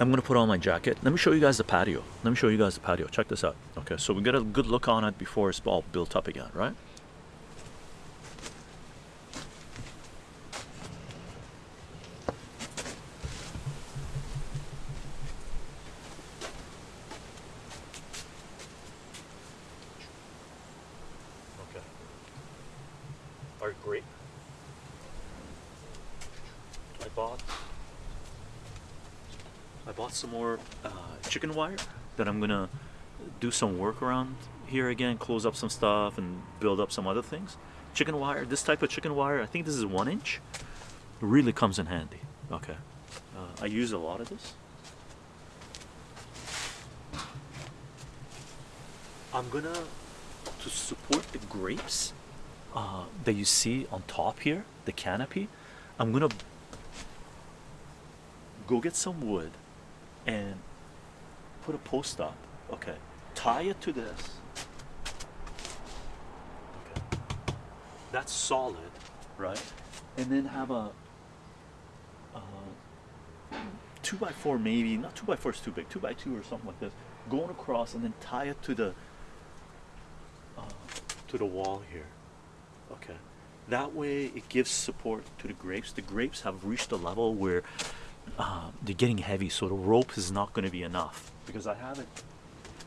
I'm gonna put on my jacket. Let me show you guys the patio. Let me show you guys the patio. Check this out. Okay, so we get a good look on it before it's all built up again, right? Okay. Are great. I bought I bought some more uh, chicken wire that I'm gonna do some work around here again, close up some stuff and build up some other things. Chicken wire, this type of chicken wire, I think this is one inch, really comes in handy. Okay, uh, I use a lot of this. I'm gonna to support the grapes uh, that you see on top here, the canopy. I'm gonna go get some wood and put a post up. Okay, tie it to this. Okay, that's solid, right? And then have a uh, two by four, maybe not two by four is too big, two by two or something like this, going across and then tie it to the uh, to the wall here. Okay, that way it gives support to the grapes. The grapes have reached a level where uh, they're getting heavy, so the rope is not going to be enough. Because I have it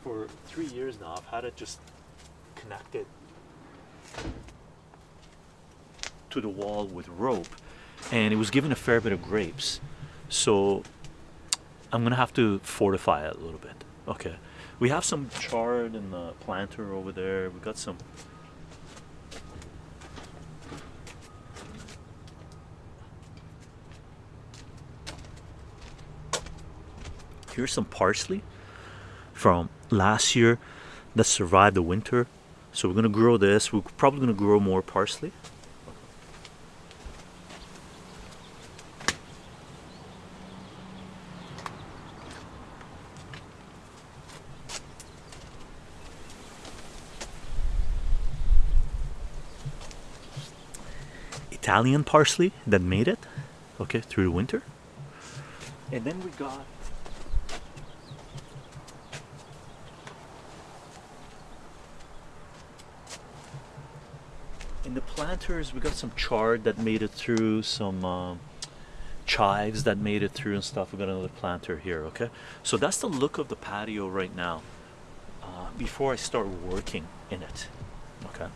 for three years now. I've had it just connected to the wall with rope, and it was given a fair bit of grapes. So I'm gonna have to fortify it a little bit. Okay, we have some chard in the planter over there. We've got some. Here's some parsley from last year that survived the winter. So we're gonna grow this. We're probably gonna grow more parsley. Italian parsley that made it, okay, through the winter. And then we got in the planters we got some chard that made it through, some um, chives that made it through and stuff. We got another planter here, okay? So that's the look of the patio right now. Uh, before I start working in it, okay?